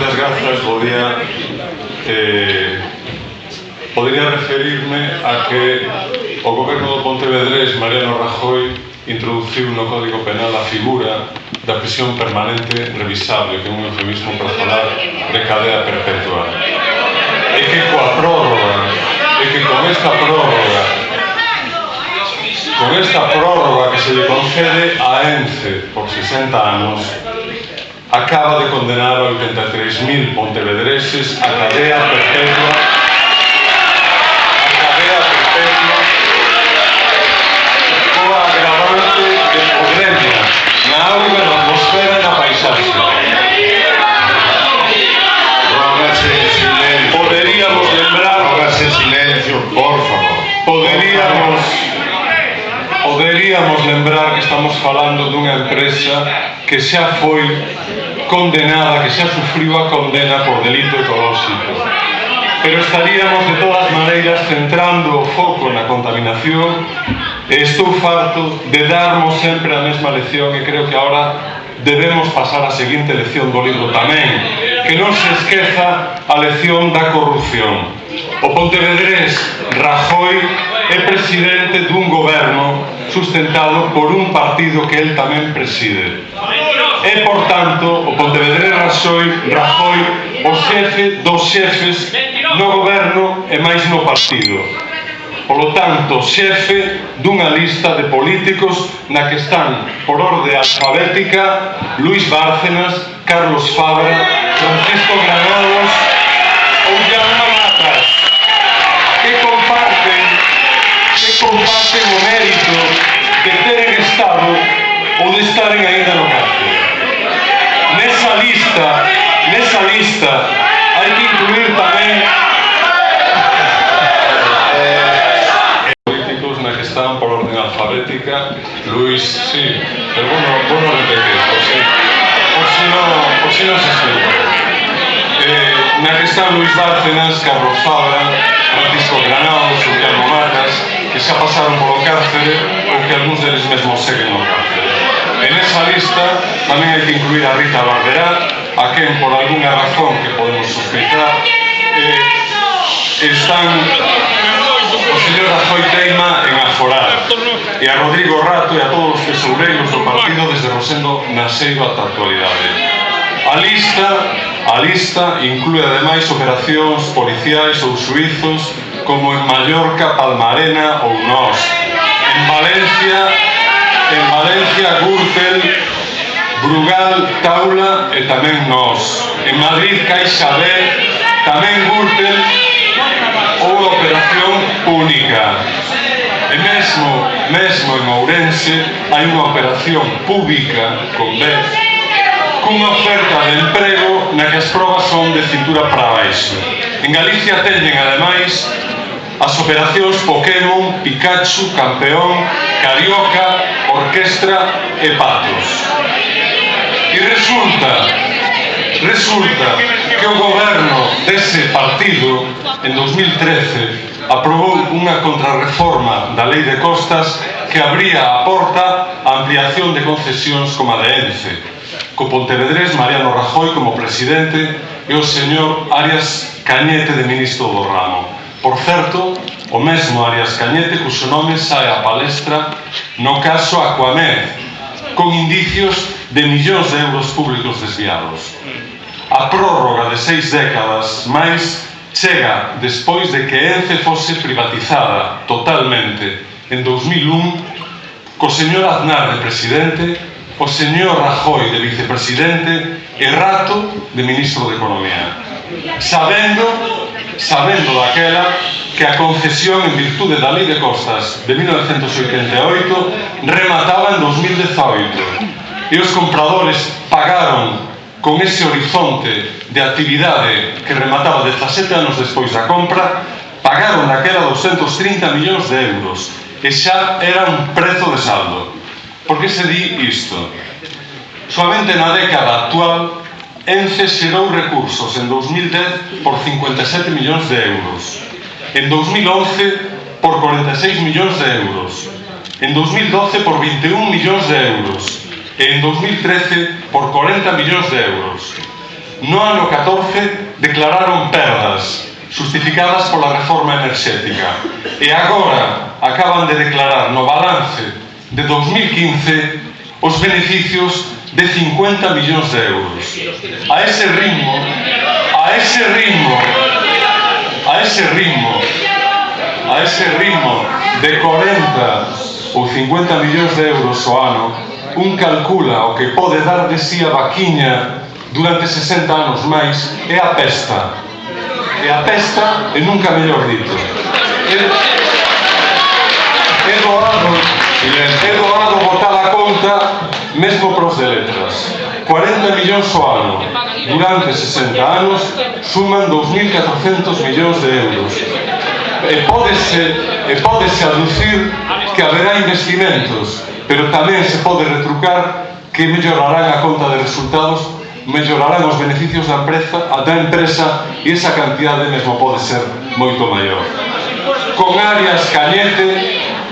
unas gafas podía eh, podría referirme a que o goberno do Pontevedrés Mariano Rajoy introduciu no Código Penal a figura da prisión permanente revisable que é un eufemismo para falar de cadea perpetua. E que coa prórroga e que con esta prórroga con esta prórroga que se lle concede a ENCE por 60 anos acaba de condenar a 83.000 pontevedreses a cadea perpetua. A na auga, na atmosfera na paisaxe Poderíamos silencio, por favor. Poderíamos Poderíamos lembrar que estamos falando dunha empresa que xa foi condenada, que xa sufriu a condena por delito ecolóxico. Pero estaríamos de todas maneiras centrando o foco na contaminación. E estou farto de darmos sempre a mesma lección e creo que ahora debemos pasar a seguinte lección do libro tamén que non se esqueza a lección da corrupción. O Pontevedrés Rajoy é presidente dun goberno sustentado por un partido que el tamén preside. É, por tanto, o Pontevedrés Raxoi, Rajoy o xefe dos xefes no goberno e máis no partido. Polo tanto, xefe dunha lista de políticos na que están, por orde alfabética, Luis Bárcenas, Carlos Fabra, Francisco Granados ou Jaume Matas, que comparten, que comparten o mérito de teren estado ou de estaren ainda no cárcel nesa lista, nesa lista, hai que incluir tamén eh, políticos na que están por orden alfabética, Luis, sí, pero bueno, bueno repetir, por si, por si non, por si non se explica. Eh, na que están Luis Bárcenas, Carlos Fabra, Francisco Granado, Sultano Marcas, que xa pasaron polo cárcere ou que algúns deles mesmos seguen no cárcere. En esa lista tamén hai que incluir a Rita Barberá, a quen por algunha razón que podemos sospeitar, eh, están o señor Rajoy Teima en Aforar, e a Rodrigo Rato e a todos os tesoureiros do partido desde Rosendo na Seiba ata actualidade. A lista, a lista inclúe ademais operacións policiais ou suizos como en Mallorca, Palmarena ou Nos, en Valencia en Valencia, Gürtel, Brugal, Taula e tamén nós. En Madrid, Caixa B, tamén Gürtel ou Operación única. E mesmo, mesmo en Ourense hai unha operación pública con B cunha oferta de emprego na que as probas son de cintura para baixo. En Galicia teñen, ademais, as operacións Pokémon, Pikachu, Campeón, Carioca, orquestra e patos. E resulta, resulta que o goberno dese partido en 2013 aprobou unha contrarreforma da lei de costas que abría a porta a ampliación de concesións como a de ENCE, co Pontevedrés Mariano Rajoy como presidente e o señor Arias Cañete de ministro do ramo. Por certo, O mesmo Arias Cañete puso nome sae a palestra no caso Aquamed, con indicios de millóns de euros públicos desviados. A prórroga de seis décadas máis chega despois de que Ence fose privatizada totalmente en 2001 co señor Aznar de presidente, o señor Rajoy de vicepresidente e Rato de ministro de Economía. Sabendo sabendo daquela que a concesión en virtude da Lei de Costas de 1988 remataba en 2018 e os compradores pagaron con ese horizonte de actividade que remataba 17 anos despois da compra pagaron daquela 230 millóns de euros e xa era un prezo de saldo. Por que se di isto? Soamente na década actual Ence xerou recursos en 2010 por 57 millóns de euros, en 2011 por 46 millóns de euros, en 2012 por 21 millóns de euros. E en 2013 por 40 millóns de euros. No ano 14 declararon perdas justificadas pola reforma enerxética. E agora acaban de declarar no balance de 2015 os beneficios de 50 millóns de euros. A ese ritmo, a ese ritmo, a ese ritmo, a ese ritmo de 40 ou 50 millóns de euros o ano, un calcula o que pode dar de si a vaquiña durante 60 anos máis é a pesta. É a pesta e nunca mellor dito. É, é doado, é doado botar mesmo para os de letras. 40 millóns ao ano. Durante 60 anos suman 2.400 millóns de euros. E pódese, e pódese aducir que haberá investimentos, pero tamén se pode retrucar que mellorarán a conta de resultados, mellorarán os beneficios da empresa, da empresa e esa cantidade mesmo pode ser moito maior. Con Arias Cañete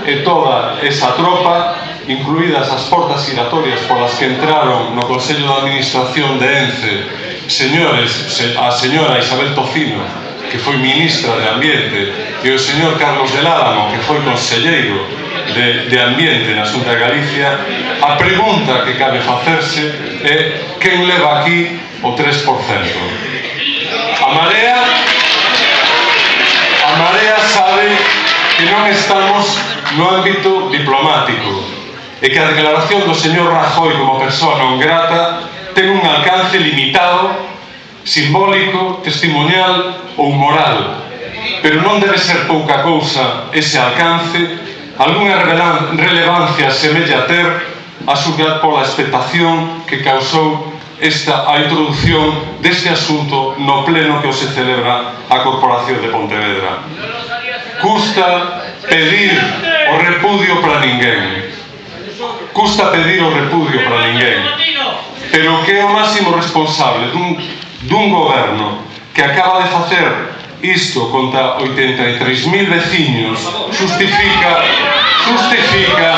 e toda esa tropa incluídas as portas giratorias polas que entraron no Consello de Administración de ENCE señores, a señora Isabel Tocino, que foi ministra de Ambiente, e o señor Carlos del Álamo, que foi conselleiro de, de Ambiente na Xunta de Galicia, a pregunta que cabe facerse é quen leva aquí o 3%? A Marea a Marea sabe que non estamos no ámbito diplomático, e que a declaración do señor Rajoy como persoa non grata ten un alcance limitado, simbólico, testimonial ou moral, pero non debe ser pouca cousa ese alcance, algunha relevancia semella ter a súa pola expectación que causou esta a introducción deste asunto no pleno que se celebra a Corporación de Pontevedra. Custa pedir o repudio para ninguén, custa pedir o repudio para ninguén pero que é o máximo responsable dun, dun goberno que acaba de facer isto contra 83.000 veciños justifica justifica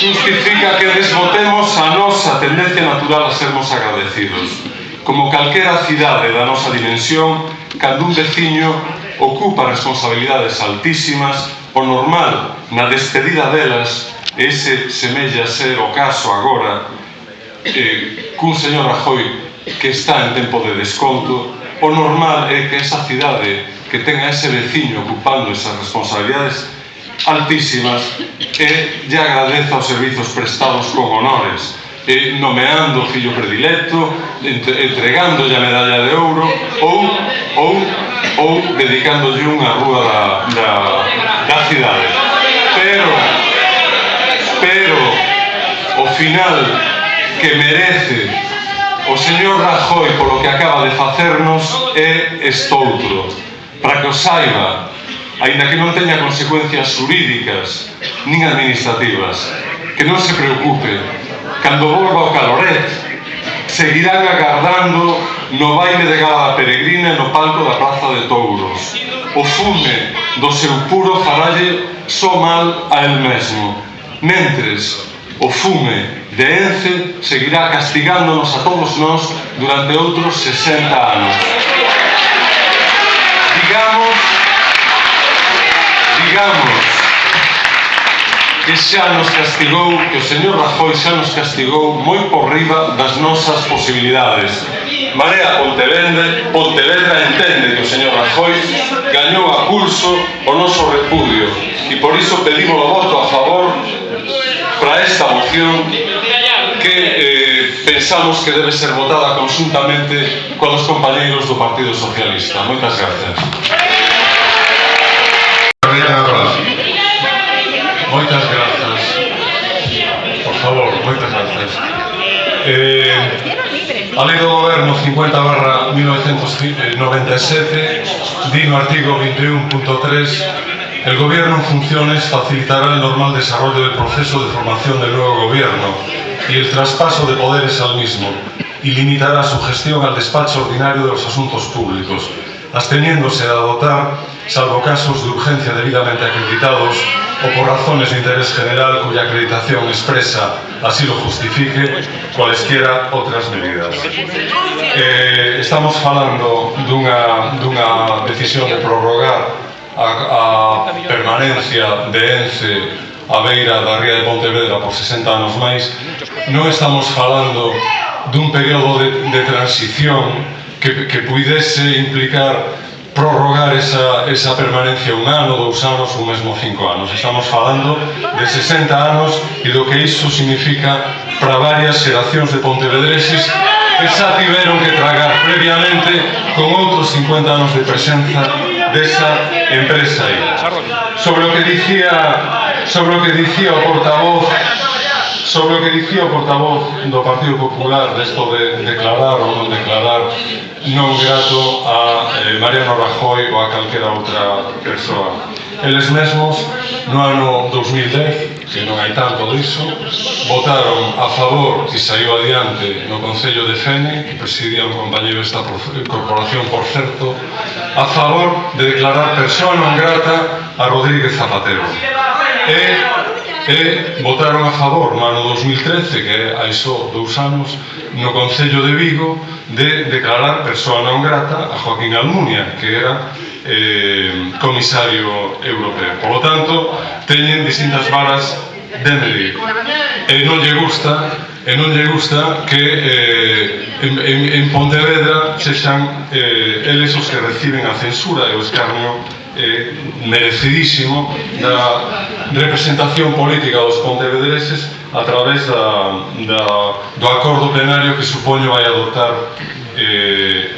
justifica que desbotemos a nosa tendencia natural a sermos agradecidos. Como calquera cidade da nosa dimensión cando un veciño ocupa responsabilidades altísimas o normal na despedida delas ese semella ser o caso agora eh, cun señor Rajoy que está en tempo de desconto o normal é que esa cidade que tenga ese veciño ocupando esas responsabilidades altísimas e lle agradeza os servizos prestados con honores eh, nomeando o fillo predilecto entregándolle a medalla de ouro ou, ou, ou dedicándolle unha rúa da, da, da cidade. Pero pero o final que merece o señor Rajoy polo que acaba de facernos é estoutro. Para que o saiba, aínda que non teña consecuencias jurídicas nin administrativas, que non se preocupe, cando volva o caloret, seguirán agardando no baile de gala da peregrina no palco da Plaza de Touros. O fume do seu puro faralle só mal a el mesmo. Mentres o fume de Ence seguirá castigándonos a todos nós durante outros 60 anos. Digamos, digamos, que xa nos castigou, que o señor Rajoy xa nos castigou moi por riba das nosas posibilidades. Marea Pontevedra, Pontevedra entende que o señor Rajoy gañou a pulso o noso repudio e por iso pedimos o voto a favor para esta moción que eh, pensamos que debe ser votada conjuntamente con os compañeiros do Partido Socialista. Moitas gracias. Moitas grazas. Por favor, moitas grazas. Eh, A lei do goberno 50 barra 1997 di no artigo 21.3 El gobierno en funciones facilitará el normal desarrollo del proceso de formación del nuevo gobierno y el traspaso de poderes al mismo y limitará su gestión al despacho ordinario de los asuntos públicos, absteniéndose a dotar, salvo casos de urgencia debidamente acreditados o por razones de interés general cuya acreditación expresa así lo justifique cualesquiera outras medidas. Eh, estamos falando dunha, dunha decisión de prorrogar a, a permanencia de Ence a beira da ría de Pontevedra por 60 anos máis, non estamos falando dun período de, de transición que, que puidese implicar prorrogar esa, esa permanencia un ano, dous anos ou mesmo cinco anos. Estamos falando de 60 anos e do que iso significa para varias xeracións de pontevedreses que xa tiveron que tragar previamente con outros 50 anos de presenza desa empresa aí. Sobre o que dicía sobre o que dicía o portavoz sobre o que dicía o portavoz do Partido Popular desto de declarar ou non declarar non grato a eh, Mariano Rajoy ou a calquera outra persoa. Eles mesmos no ano 2010 que non hai tanto diso, votaron a favor e saiu adiante no Concello de Fene, que presidía un compañero esta corporación, por certo, a favor de declarar persoa non grata a Rodríguez Zapatero. E, e votaron a favor, mano 2013, que hai só dous anos, no Concello de Vigo, de declarar persoa non grata a Joaquín Almunia, que era eh, comisario europeo. Por lo tanto, teñen distintas varas de medir. E non lle gusta e non lle gusta que eh, en, en, en Pontevedra sexan eh, eles os que reciben a censura e o escarnio eh, merecidísimo da representación política dos pontevedreses a través da, da, do acordo plenario que supoño vai adoptar eh,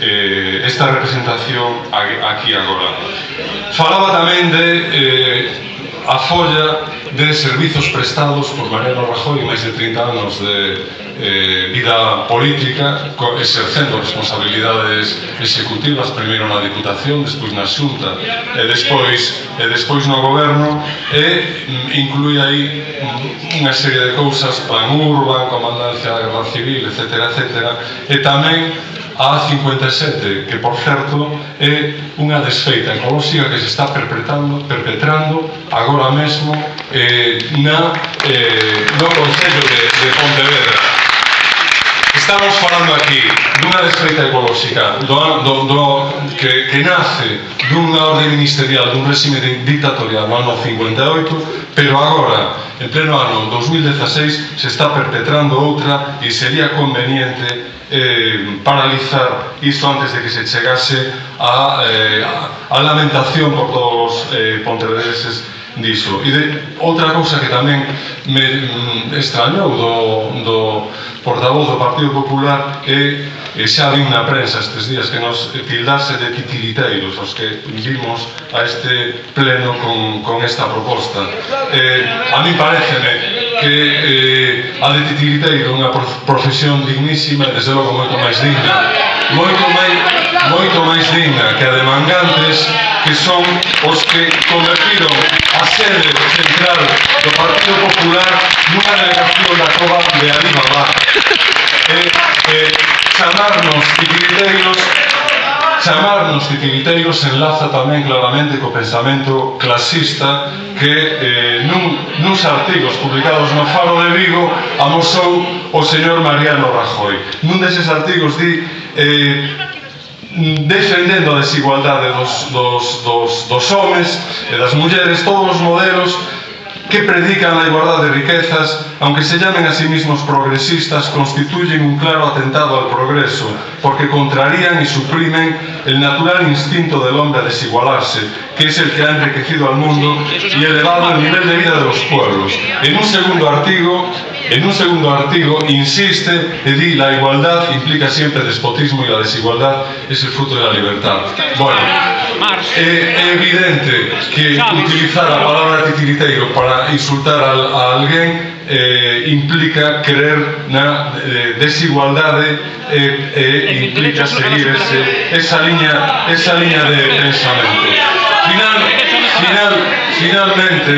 eh, esta representación aquí agora. Falaba tamén de eh, a folla de servizos prestados por Mariano Rajoy máis de 30 anos de eh, vida política exercendo responsabilidades executivas primeiro na Diputación despois na Xunta e despois, e despois no Goberno e mm, inclui aí unha serie de cousas plan urban, comandancia da Guerra Civil, etc. etc. e tamén a 57 que por certo é unha desfeita ecolóxica que se está perpetrando, perpetrando agora mesmo eh, na, eh, no Concello de, de Pontevedra. Estamos falando aquí dunha desfeita ecolóxica do, do, do, que, que nace dunha orde ministerial dun réxime dictatorial no ano 58 pero agora, en pleno ano 2016, se está perpetrando outra e sería conveniente eh, paralizar isto antes de que se chegase a, eh, a, a lamentación por todos os eh, pontevedreses diso. E de, outra cousa que tamén me mm, extrañou do, do portavoz do Partido Popular é e eh, xa vin na prensa estes días que nos tildase de titiriteiros os que vimos a este pleno con, con esta proposta. Eh, a mí pareceme que eh, a de titiriteiro unha profesión dignísima e desde logo moito máis digna. Moito máis, moito máis digna que a de mangantes que son os que convertiron a sede central do Partido Popular nunha delegación da cova de Alibaba. E eh, eh, chamarnos titiriteiros chamarnos titiriteiros enlaza tamén claramente co pensamento clasista que eh, nun, nuns artigos publicados no Faro de Vigo amosou o señor Mariano Rajoy. Nun deses artigos di eh, defendendo a desigualdade dos, dos, dos, dos homes e das mulleres, todos os modelos que predican la igualdad de riquezas, aunque se llamen a sí mismos progresistas, constituyen un claro atentado al progreso, porque contrarían y suprimen el natural instinto del hombre a desigualarse, que es el que ha enriquecido al mundo y elevado el nivel de vida de los pueblos. En un segundo artículo, en insiste y di la igualdad implica siempre despotismo y la desigualdad es el fruto de la libertad. Bueno, é, é evidente que utilizar a palabra titiriteiro para insultar a, a alguén eh, implica creer na eh, desigualdade e eh, eh, implica seguir ese, esa liña esa liña de pensamento final, final, finalmente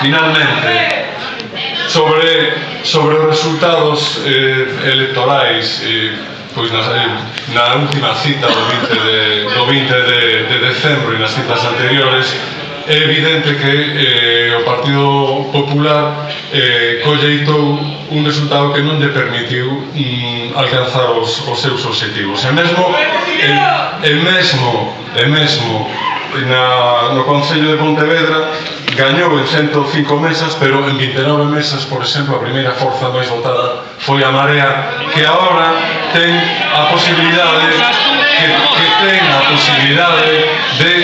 finalmente sobre sobre os resultados eh, electorais eh, pois na, eh, na última cita do 20 de, do 20 de, de decembro e nas citas anteriores é evidente que eh, o Partido Popular eh, colleitou un resultado que non lle permitiu mm, alcanzar os, os seus objetivos. E mesmo, e, e mesmo, e mesmo na, no Concello de Pontevedra gañou en 105 mesas, pero en 29 mesas, por exemplo, a primeira forza máis votada foi a Marea, que agora ten a posibilidade que, que ten a posibilidade de,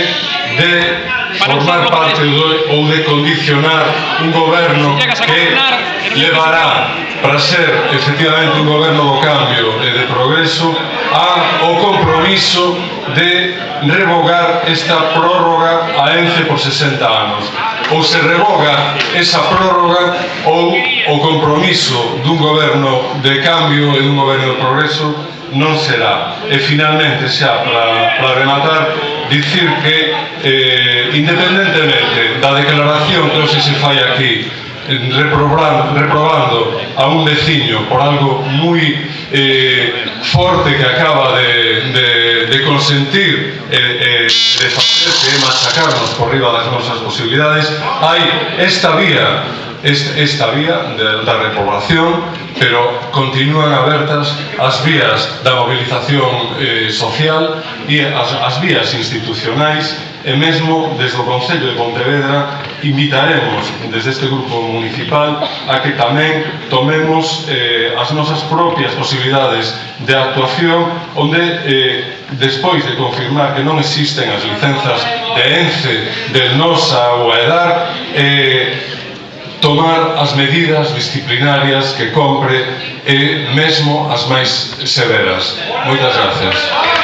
de formar parte do, ou de condicionar un goberno que levará para ser efectivamente un goberno do cambio e de progreso a, o compromiso de revogar esta prórroga a ENCE por 60 anos. Ou se revoga esa prórroga ou o compromiso dun goberno de cambio e dun goberno de progreso non será. E finalmente xa para, para rematar dicir que eh, independentemente da declaración que hoxe se fai aquí reprobando, reprobando a un veciño por algo moi eh, forte que acaba de, de, de consentir e eh, eh, de facer que machacarnos por riba das nosas posibilidades. Hai esta vía esta, esta vía da, da reprobación pero continúan abertas as vías da mobilización eh, social e as, as vías institucionais E mesmo desde o Concello de Pontevedra invitaremos desde este grupo municipal a que tamén tomemos eh, as nosas propias posibilidades de actuación onde eh, despois de confirmar que non existen as licenzas de ENCE, del NOSA ou a EDAR eh, tomar as medidas disciplinarias que compre e mesmo as máis severas. Moitas gracias.